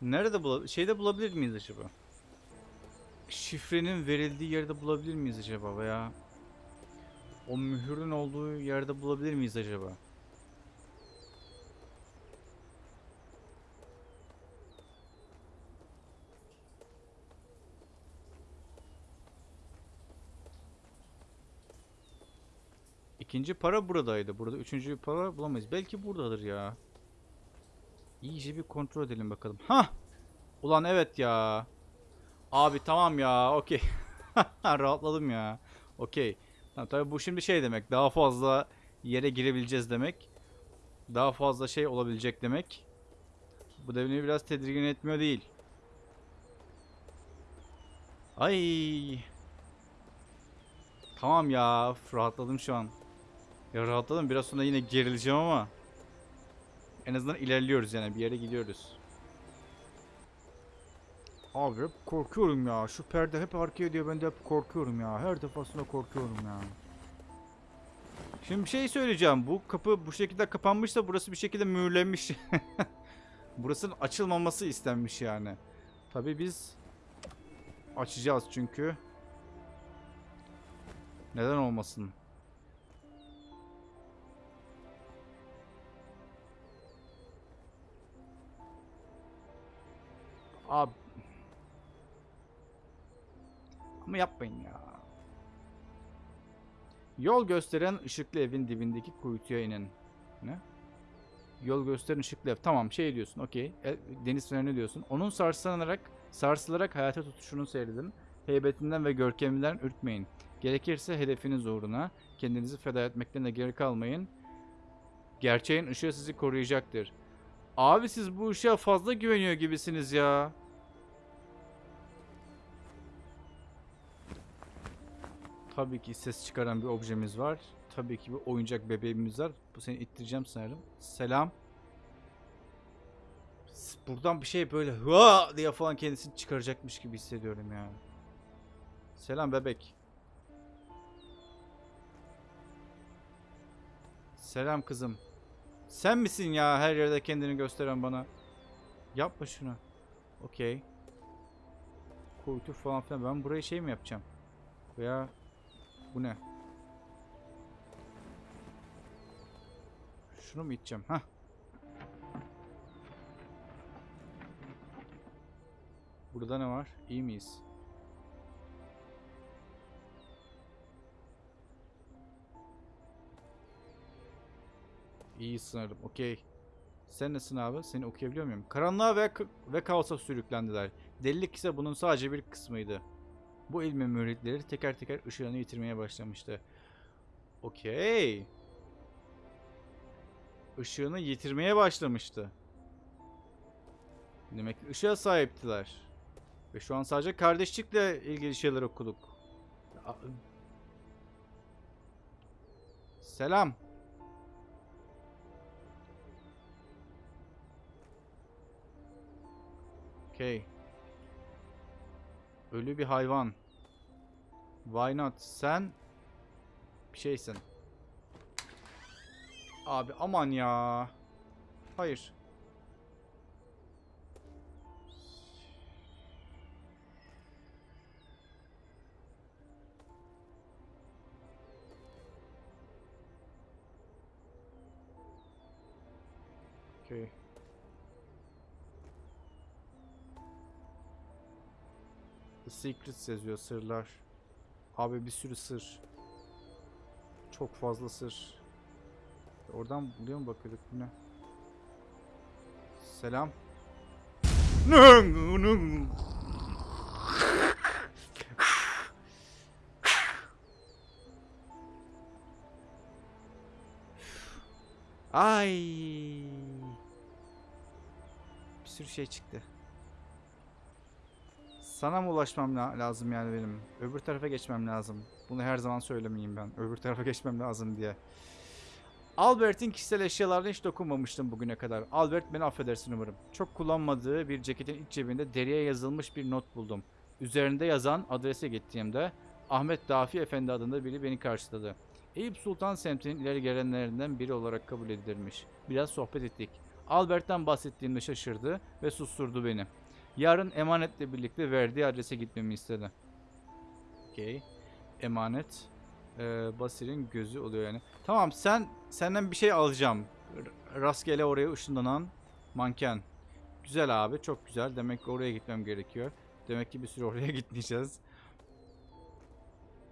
nerede bula şeyde bulabilir miyiz acaba? Şifrenin verildiği yerde bulabilir miyiz acaba veya o mühürün olduğu yerde bulabilir miyiz acaba? İkinci para buradaydı. Burada üçüncü para bulamayız. Belki buradadır ya. İyice bir kontrol edelim bakalım. Ha! Ulan evet ya. Abi tamam ya. Okey. Rahatladım ya. Okey. Tamam, tabii bu şimdi şey demek. Daha fazla yere girebileceğiz demek. Daha fazla şey olabilecek demek. Bu da beni biraz tedirgin etmiyor değil. Ay. Tamam ya. Rahatladım şu an. Ya rahatladım. Biraz sonra yine gerileceğim ama. En azından ilerliyoruz yani. Bir yere gidiyoruz. Abi hep korkuyorum ya. Şu perde hep arkaya diyor. Ben de hep korkuyorum ya. Her defasında korkuyorum ya. Şimdi bir şey söyleyeceğim. Bu kapı bu şekilde kapanmışsa burası bir şekilde mühürlenmiş. Burasının açılmaması istenmiş yani. Tabii biz açacağız çünkü. Neden olmasın? Ama yapmayın ya. Yol gösteren ışıklı evin dibindeki kuytuya inin. Ne? Yol gösteren ışıklı ev. Tamam şey diyorsun okey. E, Deniz feneri diyorsun. Onun sarslanarak, sarsılarak hayata tutuşunu seyredin. Heybetinden ve görkeminden ürkmeyin. Gerekirse hedefiniz uğruna kendinizi feda etmekten de geri kalmayın. Gerçeğin ışığı sizi koruyacaktır. Abi siz bu ışığa fazla güveniyor gibisiniz ya. Tabii ki ses çıkaran bir objemiz var. Tabii ki bir oyuncak bebeğimiz var. Bu seni ittireceğim sanırım. Selam. Buradan bir şey böyle hıa diye falan kendisini çıkaracakmış gibi hissediyorum ya. Selam bebek. Selam kızım. Sen misin ya her yerde kendini gösteren bana? Yapma şunu. Okey. Kuytu falan filan. Ben burayı şey mi yapacağım? Veya bu ne? Şunu mu içeceğim? Hah. Burada ne var? İyi miyiz? İyi sanırım. Okey. Sen nesin abi? Seni okuyabiliyor muyum? Karanlığa ve, ve kaosa sürüklendiler. Delilik ise bunun sadece bir kısmıydı. Bu ilmin müritleri teker teker ışığını yitirmeye başlamıştı. Okey. Işığını yitirmeye başlamıştı. Demek ki ışığa sahiptiler. Ve şu an sadece kardeşlikle ilgili şeyler okuduk. Selam. Okey. Ölü bir hayvan. Why not? Sen bir şeysin. Abi aman ya. Hayır. Okay. The Secrets yazıyor sırlar. Abi bir sürü sır. Çok fazla sır. Oradan buraya mı bakıyorduk bu ne? Selam. Ay. Bir sürü şey çıktı. Sana mı ulaşmam la- lazım yani benim? Öbür tarafa geçmem lazım. Bunu her zaman söylemeyeyim ben. Öbür tarafa geçmem lazım diye. Albert'in kişisel eşyalarına hiç dokunmamıştım bugüne kadar. Albert beni affedersin umarım. Çok kullanmadığı bir ceketin iç cebinde deriye yazılmış bir not buldum. Üzerinde yazan adrese gittiğimde Ahmet Dafi Efendi adında biri beni karşıladı. Eyüp Sultan semtinin ileri gelenlerinden biri olarak kabul edilirmiş. Biraz sohbet ettik. Albert'ten bahsettiğimde şaşırdı ve susturdu beni. Yarın emanetle birlikte verdiği adrese gitmemi istedi. Okey. Emanet. Ee, Basir'in gözü oluyor yani. Tamam sen senden bir şey alacağım. R- rastgele oraya ışınlanan manken. Güzel abi çok güzel. Demek ki oraya gitmem gerekiyor. Demek ki bir süre oraya gitmeyeceğiz.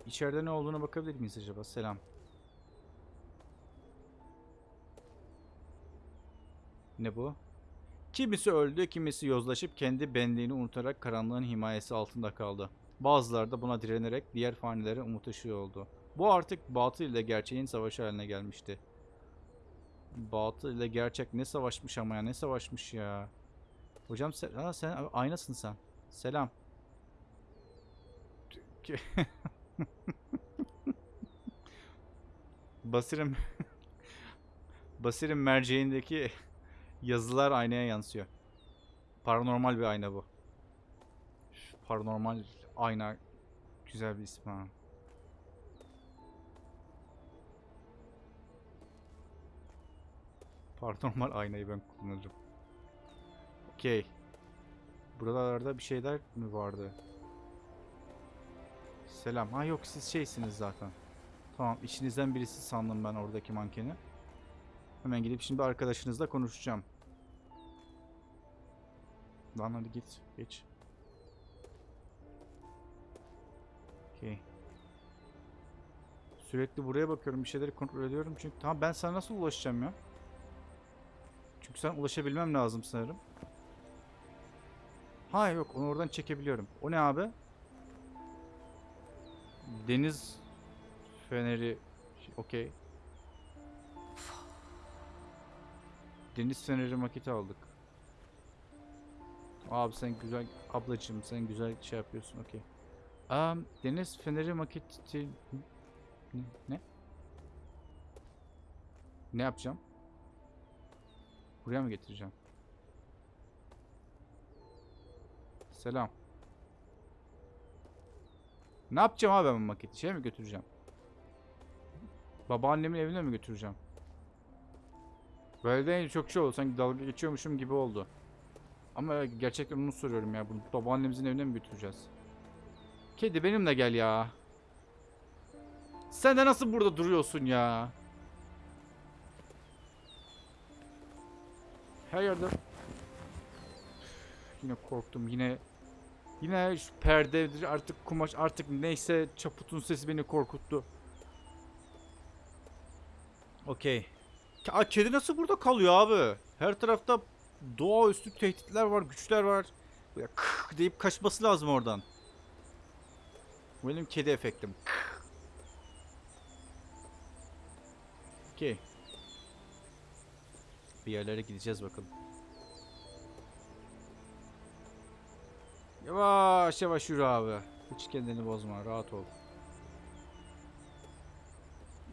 İçeride ne olduğuna bakabilir miyiz acaba? Selam. Ne bu? Kimisi öldü, kimisi yozlaşıp kendi benliğini unutarak karanlığın himayesi altında kaldı. Bazıları da buna direnerek diğer fanilere umut ışığı oldu. Bu artık batıl ile gerçeğin savaşı haline gelmişti. Batıl ile gerçek ne savaşmış ama ya ne savaşmış ya. Hocam sen, ha, sen aynasın sen. Selam. Basir'in Basir'in merceğindeki yazılar aynaya yansıyor. Paranormal bir ayna bu. Paranormal ayna güzel bir isim ha. Paranormal aynayı ben kullanırım. Okey. Buralarda bir şeyler mi vardı? Selam. Ha yok siz şeysiniz zaten. Tamam içinizden birisi sandım ben oradaki mankeni. Hemen gidip şimdi arkadaşınızla konuşacağım. Lan hadi git. Geç. Okey. Sürekli buraya bakıyorum. Bir şeyleri kontrol ediyorum. Çünkü tamam ben sana nasıl ulaşacağım ya? Çünkü sen ulaşabilmem lazım sanırım. Ha yok onu oradan çekebiliyorum. O ne abi? Deniz feneri. Okey. Deniz feneri maketi aldık. Abi sen güzel ablacığım sen güzel şey yapıyorsun okey. Um, deniz feneri maketi ne? ne? Yapacağım? Buraya mı getireceğim? Selam. Ne yapacağım abi ben maketi? Şeye mi götüreceğim? Babaannemin evine mi götüreceğim? Böyle de çok şey oldu. Sanki dalga geçiyormuşum gibi oldu. Ama gerçekten onu soruyorum ya. Bunu babaannemizin evine mi götüreceğiz? Kedi benimle gel ya. Sen de nasıl burada duruyorsun ya? Her yerde... Yine korktum. Yine... Yine şu perdedir artık kumaş artık neyse çaputun sesi beni korkuttu. Okey. Kedi nasıl burada kalıyor abi? Her tarafta doğaüstü tehditler var, güçler var. Böyle kık deyip kaçması lazım oradan. Benim kedi efektim. Okey. Bir yerlere gideceğiz bakalım. Yavaş yavaş yürü abi. Hiç kendini bozma. Rahat ol.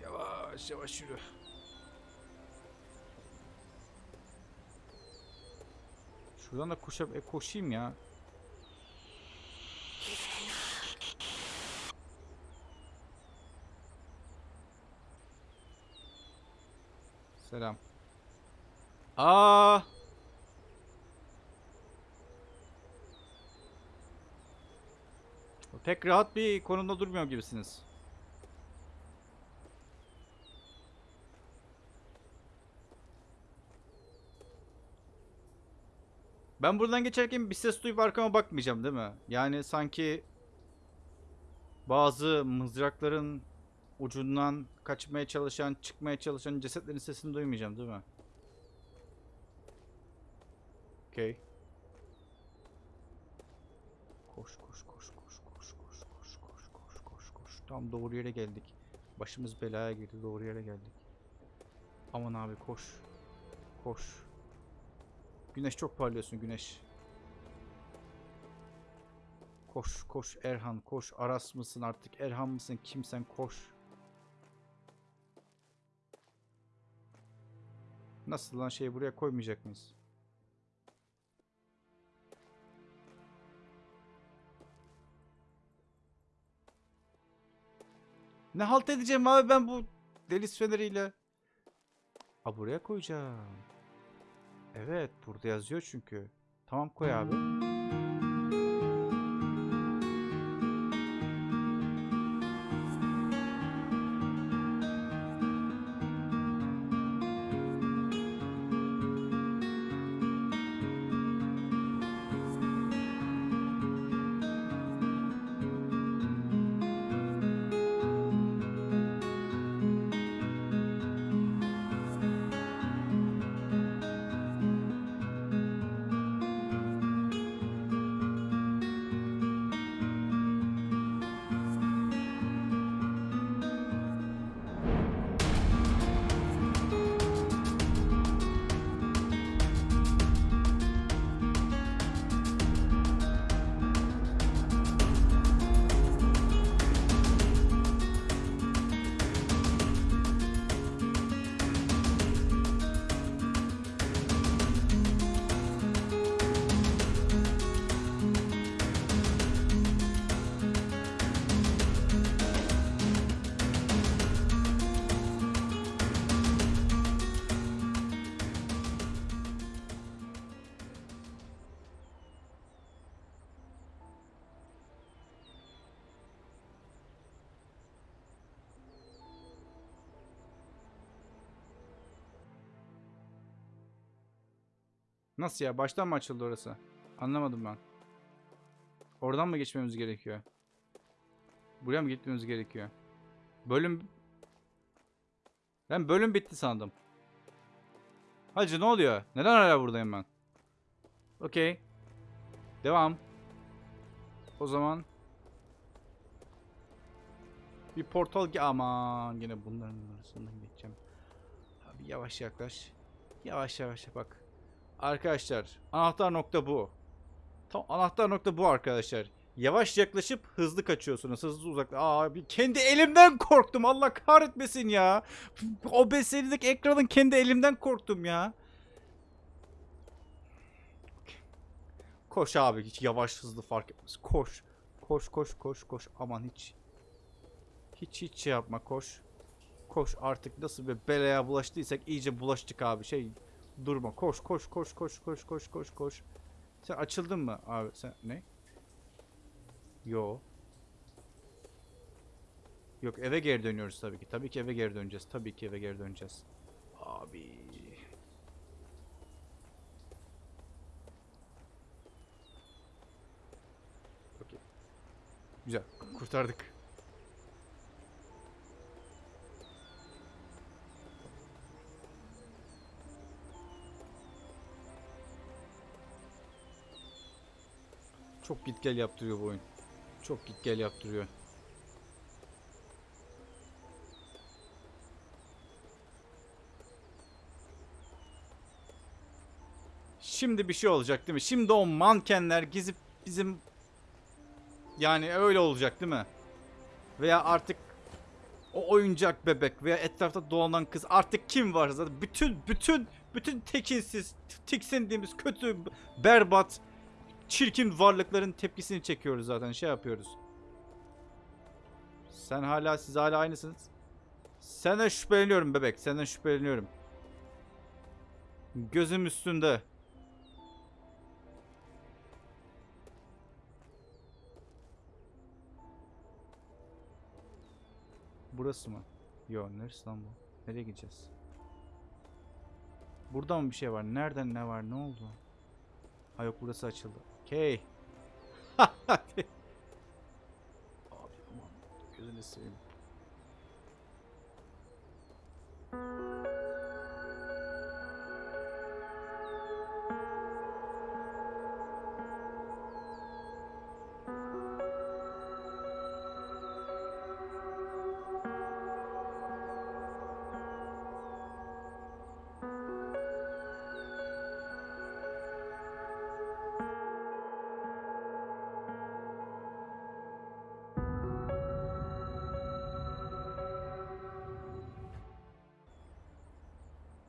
Yavaş yavaş yürü. Şuradan da koşa e, koşayım ya. Selam. Aa! Pek rahat bir konumda durmuyor gibisiniz. Ben buradan geçerken bir ses duyup arkama bakmayacağım değil mi? Yani sanki bazı mızrakların ucundan kaçmaya çalışan, çıkmaya çalışan cesetlerin sesini duymayacağım değil mi? Okey. Koş koş koş koş koş koş koş koş koş koş koş. Tam doğru yere geldik. Başımız belaya girdi. Doğru yere geldik. Aman abi koş. Koş. Güneş çok parlıyorsun güneş. Koş koş Erhan koş. Aras mısın artık Erhan mısın kimsen koş. Nasıl lan şeyi buraya koymayacak mıyız? Ne halt edeceğim abi ben bu deniz feneriyle? Ha buraya koyacağım. Evet burada yazıyor çünkü. Tamam koy abi. Nasıl ya? Baştan mı açıldı orası? Anlamadım ben. Oradan mı geçmemiz gerekiyor? Buraya mı gitmemiz gerekiyor? Bölüm... Ben bölüm bitti sandım. Hacı ne oluyor? Neden hala buradayım ben? Okey. Devam. O zaman... Bir portal... Aman yine bunların arasından geçeceğim. Abi yavaş yaklaş. Yavaş yavaş bak. Arkadaşlar anahtar nokta bu. Tam anahtar nokta bu arkadaşlar. Yavaş yaklaşıp hızlı kaçıyorsunuz. Hızlı uzakla. Abi kendi elimden korktum. Allah kahretmesin ya. O beselideki ekranın kendi elimden korktum ya. Koş abi hiç yavaş hızlı fark etmez. Koş. Koş koş koş koş. Aman hiç. Hiç hiç şey yapma koş. Koş artık nasıl bir belaya bulaştıysak iyice bulaştık abi. Şey Durma. Koş koş koş koş koş koş koş koş. Sen açıldın mı abi? Sen ne? Yo. Yok eve geri dönüyoruz tabii ki. Tabii ki eve geri döneceğiz. Tabii ki eve geri döneceğiz. Abi. Okey. Güzel. Kurtardık. Çok git gel yaptırıyor bu oyun. Çok git gel yaptırıyor. Şimdi bir şey olacak değil mi? Şimdi o mankenler gizip bizim yani öyle olacak değil mi? Veya artık o oyuncak bebek veya etrafta dolanan kız artık kim varsa bütün bütün bütün tekinsiz tiksindiğimiz kötü berbat çirkin varlıkların tepkisini çekiyoruz zaten şey yapıyoruz. Sen hala siz hala aynısınız. Senden şüpheleniyorum bebek. Senden şüpheleniyorum. Gözüm üstünde. Burası mı? Yo neresi lan bu? Nereye gideceğiz? Burada mı bir şey var? Nereden ne var? Ne oldu? Ha yok burası açıldı. Okey. Hadi. Abi aman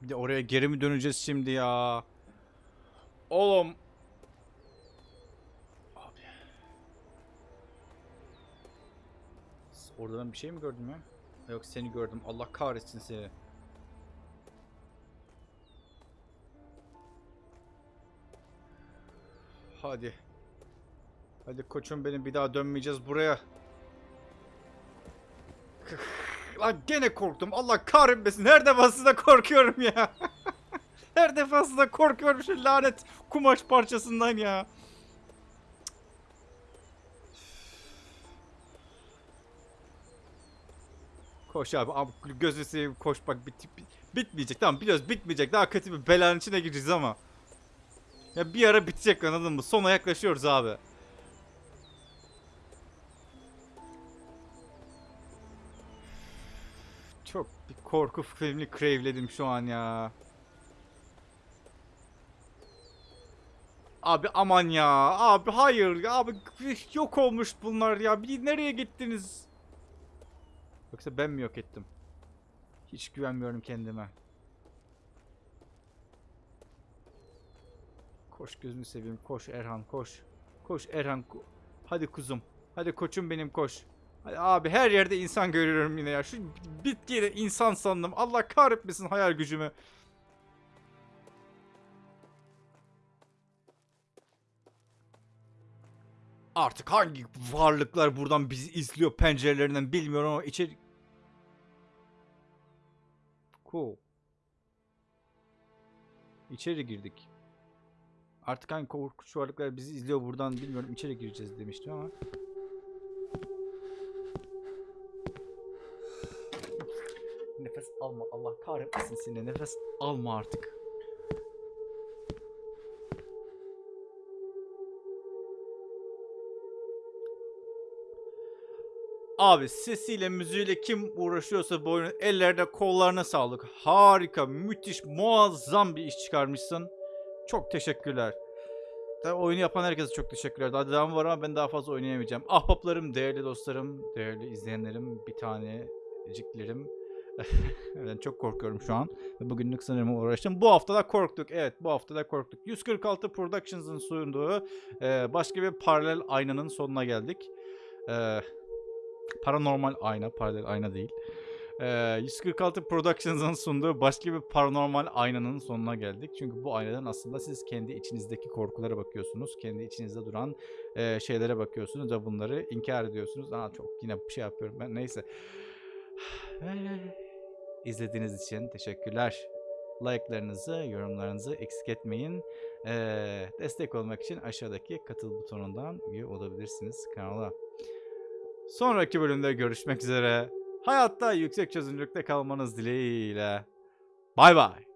Bir de oraya geri mi döneceğiz şimdi ya? Oğlum. Abi. Orada ben bir şey mi gördüm ya? Yok seni gördüm. Allah kahretsin seni. Hadi. Hadi koçum benim bir daha dönmeyeceğiz buraya. Lan gene korktum. Allah kahretmesin. Her defasında korkuyorum ya. Her defasında korkuyorum şu lanet kumaş parçasından ya. Koş abi. abi gözünü seveyim koş bak bit- bitmeyecek. Tamam biliyoruz bitmeyecek. Daha kötü bir belanın içine gireceğiz ama. Ya bir ara bitecek anladın mı? Sona yaklaşıyoruz abi. Çok bir korku filmini craveledim şu an ya. Abi aman ya. Abi hayır. Abi yok olmuş bunlar ya. Bir nereye gittiniz? Yoksa ben mi yok ettim? Hiç güvenmiyorum kendime. Koş gözünü seveyim. Koş Erhan koş. Koş Erhan. ko- Hadi kuzum. Hadi koçum benim koş. Abi her yerde insan görüyorum yine ya. Şu bitkiyi de insan sandım. Allah kahretmesin hayal gücümü. Artık hangi varlıklar buradan bizi izliyor pencerelerinden bilmiyorum ama içeri... Cool. İçeri girdik. Artık hangi korkunç varlıklar bizi izliyor buradan bilmiyorum. İçeri gireceğiz demiştim ama. Nefes alma. Allah kahretmesin seni. Nefes alma artık. Abi sesiyle müziğiyle kim uğraşıyorsa bu oyunun ellerine kollarına sağlık. Harika, müthiş, muazzam bir iş çıkarmışsın. Çok teşekkürler. Tabii oyunu yapan herkese çok teşekkürler. Daha devam var ama ben daha fazla oynayamayacağım. Ahbaplarım, değerli dostlarım, değerli izleyenlerim, bir taneciklerim. ben çok korkuyorum şu an. Bugünlük sanırım uğraştım. Bu hafta da korktuk. Evet bu hafta da korktuk. 146 Productions'ın sunduğu e, başka bir paralel aynanın sonuna geldik. E, paranormal ayna, paralel ayna değil. E, 146 Productions'ın sunduğu başka bir paranormal aynanın sonuna geldik. Çünkü bu aynadan aslında siz kendi içinizdeki korkulara bakıyorsunuz. Kendi içinizde duran e, şeylere bakıyorsunuz ve bunları inkar ediyorsunuz. Aa çok yine bir şey yapıyorum ben. Neyse. İzlediğiniz için teşekkürler. Like'larınızı, yorumlarınızı eksik etmeyin. Ee, destek olmak için aşağıdaki katıl butonundan üye olabilirsiniz kanala. Sonraki bölümde görüşmek üzere. Hayatta yüksek çözünürlükte kalmanız dileğiyle. Bay bay.